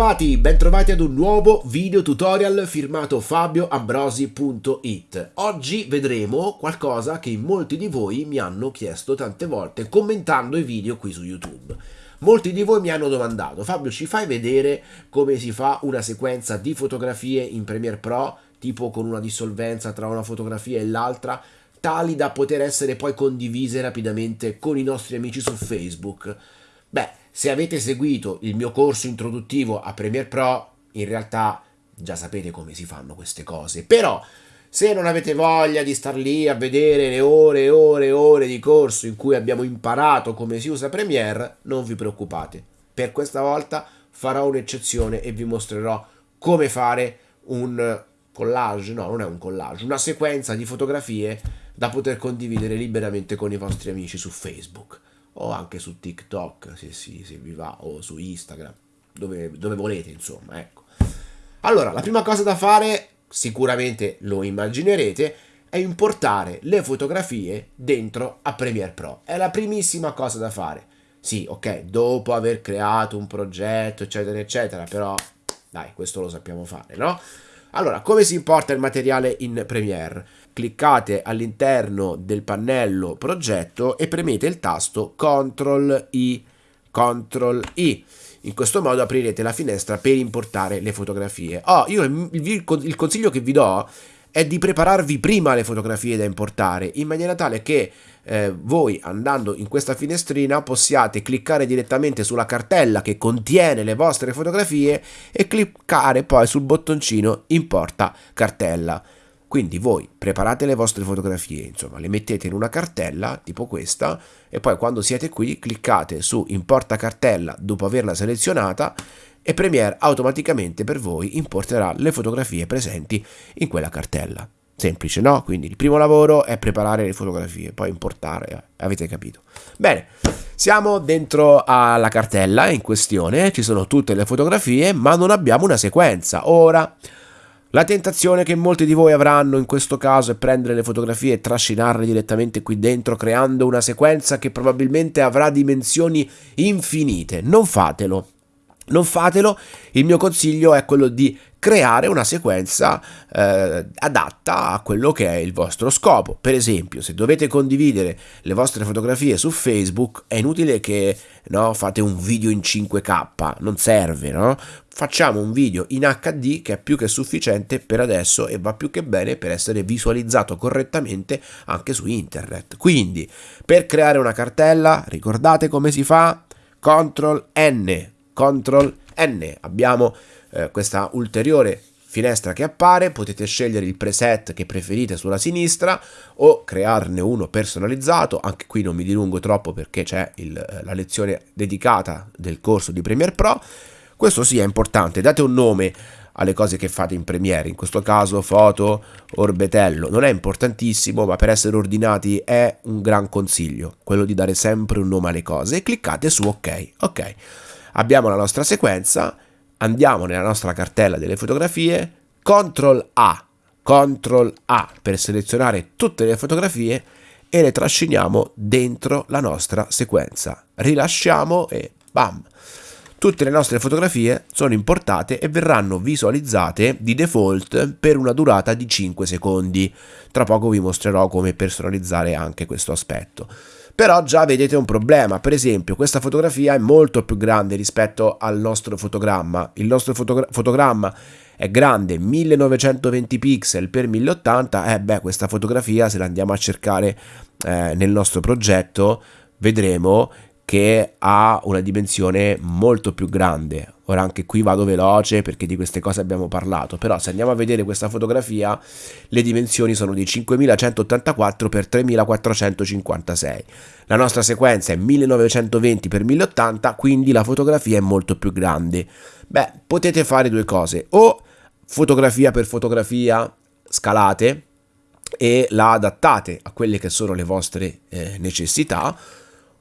Bentrovati, bentrovati ad un nuovo video tutorial firmato fabioambrosi.it. Oggi vedremo qualcosa che molti di voi mi hanno chiesto tante volte commentando i video qui su YouTube. Molti di voi mi hanno domandato, Fabio ci fai vedere come si fa una sequenza di fotografie in Premiere Pro, tipo con una dissolvenza tra una fotografia e l'altra, tali da poter essere poi condivise rapidamente con i nostri amici su Facebook? Beh, se avete seguito il mio corso introduttivo a Premiere Pro, in realtà già sapete come si fanno queste cose. Però, se non avete voglia di star lì a vedere le ore e ore e ore di corso in cui abbiamo imparato come si usa Premiere, non vi preoccupate. Per questa volta farò un'eccezione e vi mostrerò come fare un collage, no, non è un collage, una sequenza di fotografie da poter condividere liberamente con i vostri amici su Facebook o anche su TikTok se, si, se vi va o su Instagram dove, dove volete insomma ecco allora la prima cosa da fare sicuramente lo immaginerete è importare le fotografie dentro a Premiere Pro è la primissima cosa da fare sì ok dopo aver creato un progetto eccetera eccetera però dai questo lo sappiamo fare no? Allora, come si importa il materiale in Premiere? Cliccate all'interno del pannello progetto e premete il tasto CTRL I, CTRL I. In questo modo aprirete la finestra per importare le fotografie. Oh, io il, consiglio che vi do è di prepararvi prima le fotografie da importare in maniera tale che eh, voi andando in questa finestrina possiate cliccare direttamente sulla cartella che contiene le vostre fotografie e cliccare poi sul bottoncino importa cartella. Quindi voi preparate le vostre fotografie, insomma, le mettete in una cartella tipo questa e poi quando siete qui cliccate su importa cartella dopo averla selezionata e Premiere automaticamente per voi importerà le fotografie presenti in quella cartella. Semplice, no? Quindi il primo lavoro è preparare le fotografie, poi importare, eh, avete capito. Bene, siamo dentro alla cartella in questione, ci sono tutte le fotografie, ma non abbiamo una sequenza. Ora, la tentazione che molti di voi avranno in questo caso è prendere le fotografie e trascinarle direttamente qui dentro, creando una sequenza che probabilmente avrà dimensioni infinite. Non fatelo non fatelo, il mio consiglio è quello di creare una sequenza eh, adatta a quello che è il vostro scopo. Per esempio, se dovete condividere le vostre fotografie su Facebook, è inutile che no, fate un video in 5K, non serve, no? Facciamo un video in HD che è più che sufficiente per adesso e va più che bene per essere visualizzato correttamente anche su internet. Quindi, per creare una cartella, ricordate come si fa? CTRL N CTRL N. Abbiamo eh, questa ulteriore finestra che appare, potete scegliere il preset che preferite sulla sinistra o crearne uno personalizzato, anche qui non mi dilungo troppo perché c'è eh, la lezione dedicata del corso di Premiere Pro, questo sì è importante, date un nome alle cose che fate in Premiere, in questo caso foto, orbetello, non è importantissimo ma per essere ordinati è un gran consiglio, quello di dare sempre un nome alle cose. E cliccate su ok, ok abbiamo la nostra sequenza, andiamo nella nostra cartella delle fotografie, CTRL A, CTRL A per selezionare tutte le fotografie e le trasciniamo dentro la nostra sequenza. Rilasciamo e bam! Tutte le nostre fotografie sono importate e verranno visualizzate di default per una durata di 5 secondi. Tra poco vi mostrerò come personalizzare anche questo aspetto però già vedete un problema, per esempio questa fotografia è molto più grande rispetto al nostro fotogramma, il nostro fotogra fotogramma è grande 1920 pixel per 1080, e eh beh questa fotografia se la andiamo a cercare eh, nel nostro progetto vedremo che ha una dimensione molto più grande. Ora anche qui vado veloce perché di queste cose abbiamo parlato, però se andiamo a vedere questa fotografia le dimensioni sono di 5184 x 3456. La nostra sequenza è 1920 x 1080, quindi la fotografia è molto più grande. Beh, potete fare due cose, o fotografia per fotografia scalate e la adattate a quelle che sono le vostre eh, necessità,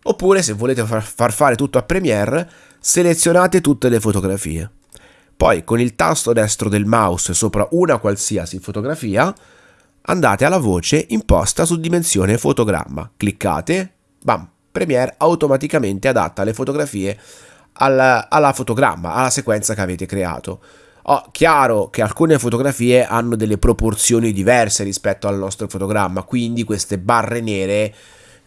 Oppure se volete far fare tutto a Premiere, selezionate tutte le fotografie. Poi con il tasto destro del mouse sopra una qualsiasi fotografia, andate alla voce imposta su dimensione fotogramma. Cliccate, bam, Premiere automaticamente adatta le fotografie al, alla fotogramma, alla sequenza che avete creato. Oh, chiaro che alcune fotografie hanno delle proporzioni diverse rispetto al nostro fotogramma, quindi queste barre nere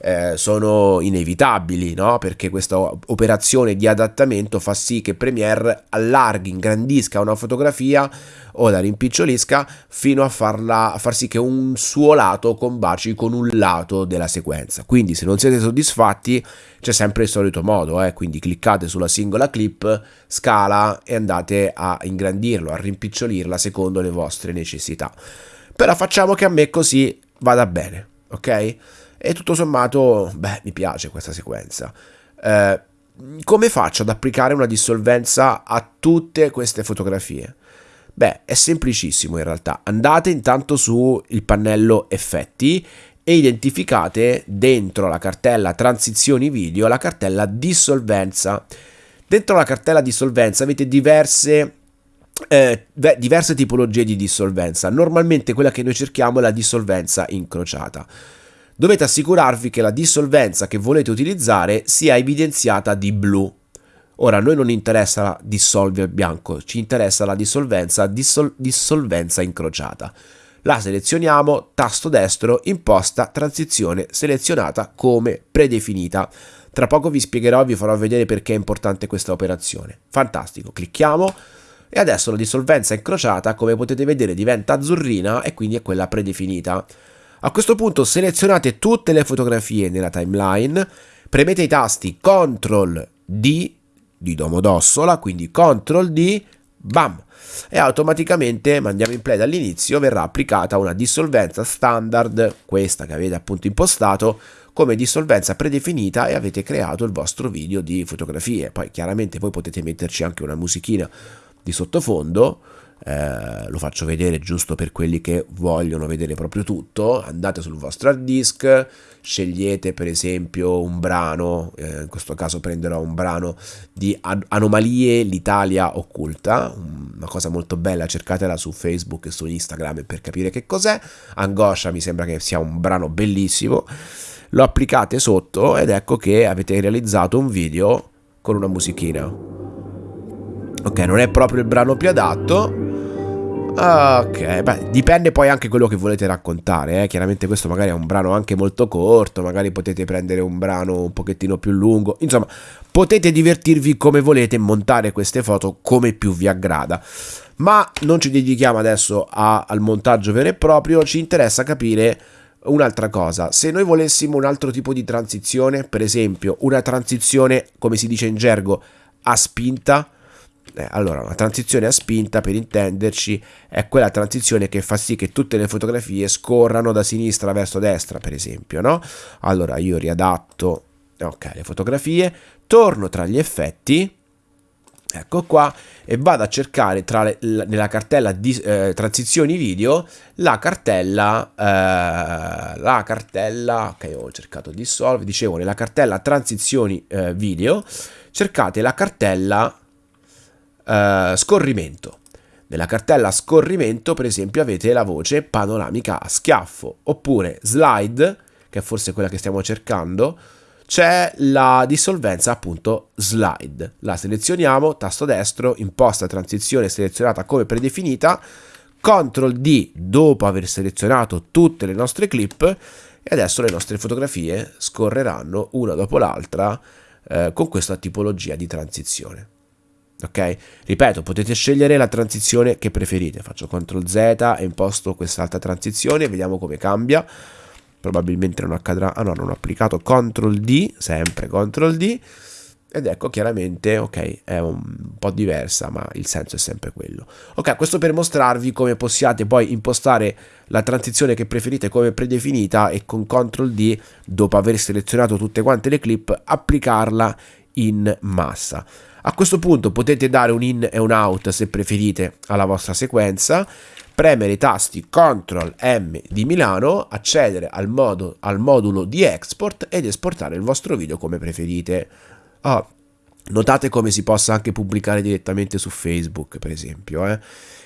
eh, sono inevitabili, no? perché questa operazione di adattamento fa sì che Premiere allarghi, ingrandisca una fotografia o la rimpicciolisca fino a, farla, a far sì che un suo lato combaci con un lato della sequenza. Quindi se non siete soddisfatti c'è sempre il solito modo, eh? quindi cliccate sulla singola clip, scala e andate a ingrandirlo, a rimpicciolirla secondo le vostre necessità. Però facciamo che a me così vada bene, ok? E tutto sommato, beh, mi piace questa sequenza. Eh, come faccio ad applicare una dissolvenza a tutte queste fotografie? Beh, è semplicissimo in realtà. Andate intanto sul pannello effetti e identificate dentro la cartella transizioni video la cartella dissolvenza. Dentro la cartella dissolvenza avete diverse eh, diverse tipologie di dissolvenza. Normalmente quella che noi cerchiamo è la dissolvenza incrociata dovete assicurarvi che la dissolvenza che volete utilizzare sia evidenziata di blu. Ora, a noi non interessa la dissolve bianco, ci interessa la dissolvenza, dissol- dissolvenza incrociata. La selezioniamo, tasto destro, imposta, transizione selezionata come predefinita. Tra poco vi spiegherò, vi farò vedere perché è importante questa operazione. Fantastico, clicchiamo e adesso la dissolvenza incrociata, come potete vedere, diventa azzurrina e quindi è quella predefinita. A questo punto selezionate tutte le fotografie nella timeline, premete i tasti CTRL D di Domodossola, quindi CTRL D, bam! E automaticamente, mandiamo in play dall'inizio, verrà applicata una dissolvenza standard, questa che avete appunto impostato, come dissolvenza predefinita e avete creato il vostro video di fotografie. Poi chiaramente voi potete metterci anche una musichina di sottofondo, eh, lo faccio vedere giusto per quelli che vogliono vedere proprio tutto, andate sul vostro hard disk, scegliete per esempio un brano, eh, in questo caso prenderò un brano di Anomalie l'Italia occulta, una cosa molto bella, cercatela su Facebook e su Instagram per capire che cos'è, Angoscia mi sembra che sia un brano bellissimo, lo applicate sotto ed ecco che avete realizzato un video con una musichina. Ok, non è proprio il brano più adatto, Ok, beh, dipende poi anche quello che volete raccontare, eh? chiaramente questo magari è un brano anche molto corto, magari potete prendere un brano un pochettino più lungo, insomma, potete divertirvi come volete montare queste foto come più vi aggrada. Ma non ci dedichiamo adesso a, al montaggio vero e proprio, ci interessa capire un'altra cosa. Se noi volessimo un altro tipo di transizione, per esempio una transizione, come si dice in gergo, a spinta, eh, allora, una transizione a spinta, per intenderci, è quella transizione che fa sì che tutte le fotografie scorrano da sinistra verso destra, per esempio, no? Allora, io riadatto, ok, le fotografie, torno tra gli effetti, ecco qua, e vado a cercare le, nella cartella di eh, transizioni video la cartella, eh, la cartella, ok, ho cercato dissolve, dicevo, nella cartella transizioni eh, video, cercate la cartella uh, scorrimento. Nella cartella scorrimento, per esempio, avete la voce panoramica a schiaffo, oppure slide, che è forse quella che stiamo cercando, c'è la dissolvenza appunto slide. La selezioniamo, tasto destro, imposta transizione selezionata come predefinita, CTRL D dopo aver selezionato tutte le nostre clip e adesso le nostre fotografie scorreranno una dopo l'altra eh, con questa tipologia di transizione ok? Ripeto, potete scegliere la transizione che preferite. Faccio CTRL Z e imposto quest'altra transizione, vediamo come cambia. Probabilmente non accadrà. Ah no, non ho applicato CTRL D, sempre CTRL D. Ed ecco chiaramente, ok, è un po' diversa, ma il senso è sempre quello. Ok, questo per mostrarvi come possiate poi impostare la transizione che preferite come predefinita e con CTRL D, dopo aver selezionato tutte quante le clip, applicarla in massa. A questo punto potete dare un in e un out se preferite alla vostra sequenza, premere i tasti CTRL M di Milano, accedere al, modo, al modulo di export ed esportare il vostro video come preferite. Oh, notate come si possa anche pubblicare direttamente su Facebook, per esempio. Eh?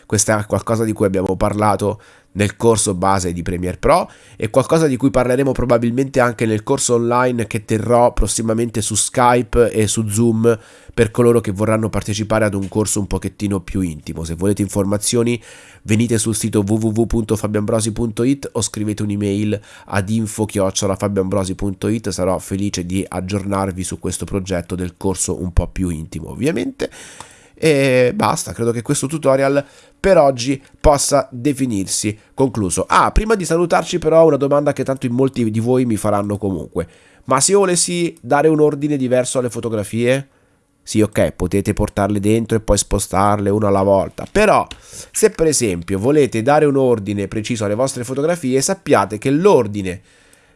Questo è qualcosa di cui abbiamo parlato nel corso base di Premiere Pro e qualcosa di cui parleremo probabilmente anche nel corso online che terrò prossimamente su Skype e su Zoom per coloro che vorranno partecipare ad un corso un pochettino più intimo. Se volete informazioni venite sul sito www.fabianbrosi.it o scrivete un'email ad info-fabianbrosi.it, sarò felice di aggiornarvi su questo progetto del corso un po' più intimo ovviamente. E basta, credo che questo tutorial per oggi possa definirsi concluso. Ah, prima di salutarci però una domanda che tanto in molti di voi mi faranno comunque. Ma se io volessi dare un ordine diverso alle fotografie? Sì, ok, potete portarle dentro e poi spostarle una alla volta. Però, se per esempio volete dare un ordine preciso alle vostre fotografie, sappiate che l'ordine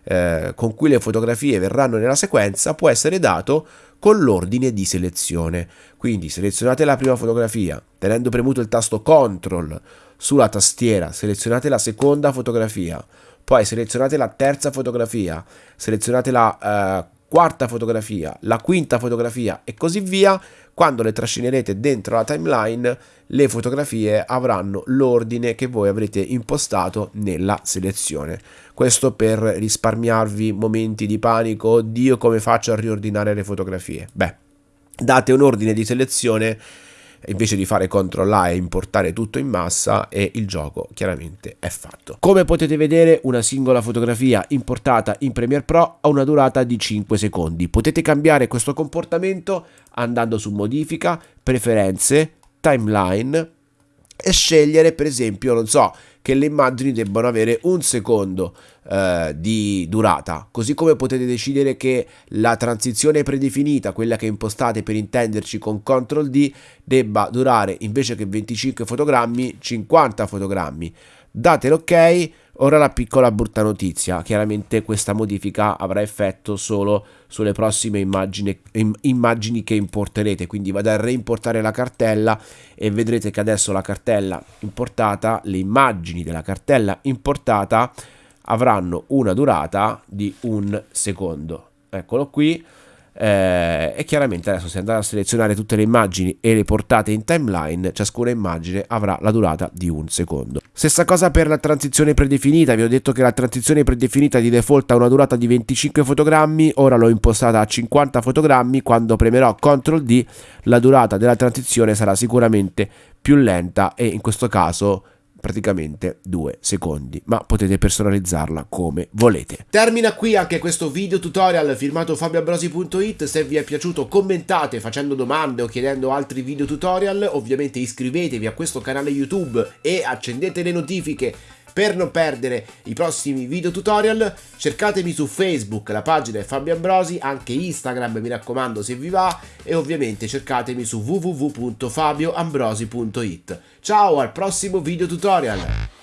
eh, con cui le fotografie verranno nella sequenza può essere dato con l'ordine di selezione. Quindi selezionate la prima fotografia, tenendo premuto il tasto CTRL sulla tastiera, selezionate la seconda fotografia, poi selezionate la terza fotografia, selezionate la eh, quarta fotografia, la quinta fotografia e così via, quando le trascinerete dentro la timeline, le fotografie avranno l'ordine che voi avrete impostato nella selezione. Questo per risparmiarvi momenti di panico, oddio come faccio a riordinare le fotografie. Beh, date un ordine di selezione invece di fare CTRL A e importare tutto in massa e il gioco chiaramente è fatto. Come potete vedere una singola fotografia importata in Premiere Pro ha una durata di 5 secondi. Potete cambiare questo comportamento andando su modifica, preferenze, timeline e scegliere per esempio, non so, che le immagini debbano avere un secondo eh, di durata, così come potete decidere che la transizione predefinita, quella che impostate per intenderci con CTRL D, debba durare invece che 25 fotogrammi 50 fotogrammi. Date l'ok Ora la piccola brutta notizia, chiaramente questa modifica avrà effetto solo sulle prossime immagini, immagini, che importerete, quindi vado a reimportare la cartella e vedrete che adesso la cartella importata, le immagini della cartella importata avranno una durata di un secondo. Eccolo qui. Eh, e chiaramente adesso se andate a selezionare tutte le immagini e le portate in timeline ciascuna immagine avrà la durata di un secondo. Stessa cosa per la transizione predefinita. Vi ho detto che la transizione predefinita di default ha una durata di 25 fotogrammi. Ora l'ho impostata a 50 fotogrammi. Quando premerò CTRL D la durata della transizione sarà sicuramente più lenta e in questo caso praticamente due secondi, ma potete personalizzarla come volete. Termina qui anche questo video tutorial firmato fabioabrosi.it, se vi è piaciuto commentate facendo domande o chiedendo altri video tutorial, ovviamente iscrivetevi a questo canale YouTube e accendete le notifiche per non perdere i prossimi video tutorial cercatemi su Facebook, la pagina è Fabio Ambrosi, anche Instagram mi raccomando se vi va e ovviamente cercatemi su www.fabioambrosi.it. Ciao al prossimo video tutorial!